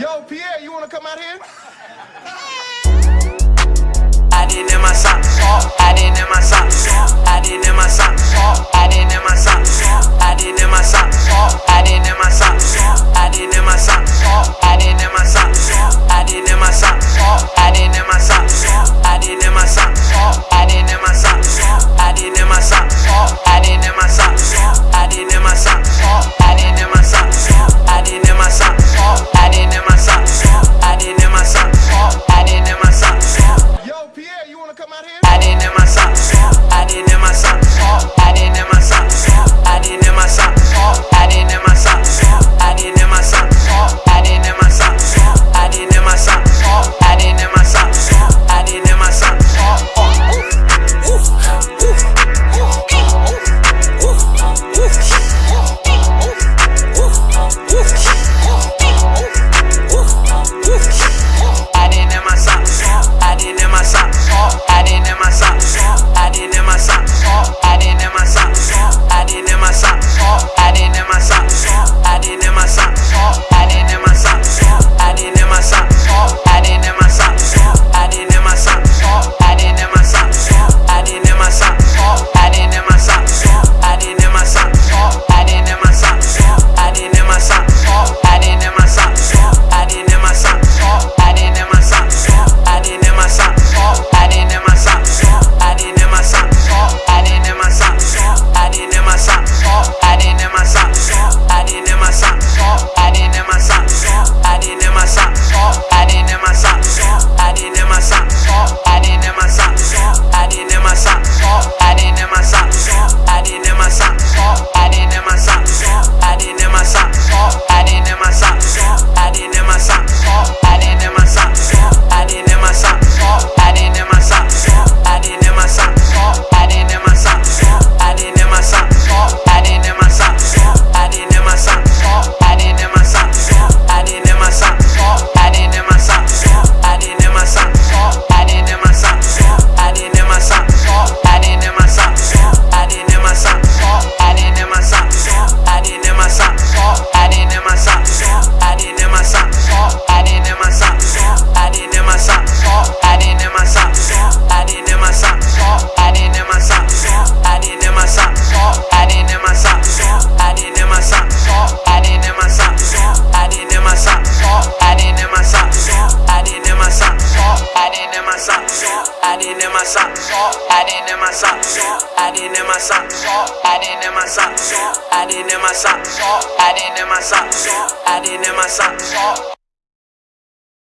Yo, Pierre, you wanna come out here? I didn't in my socks. I didn't in my socks. I didn't in my socks. in my socks. I didn't in my socks. I didn't in my socks. I didn't in my socks. I didn't in my socks. I didn't in my socks. I didn't in my socks.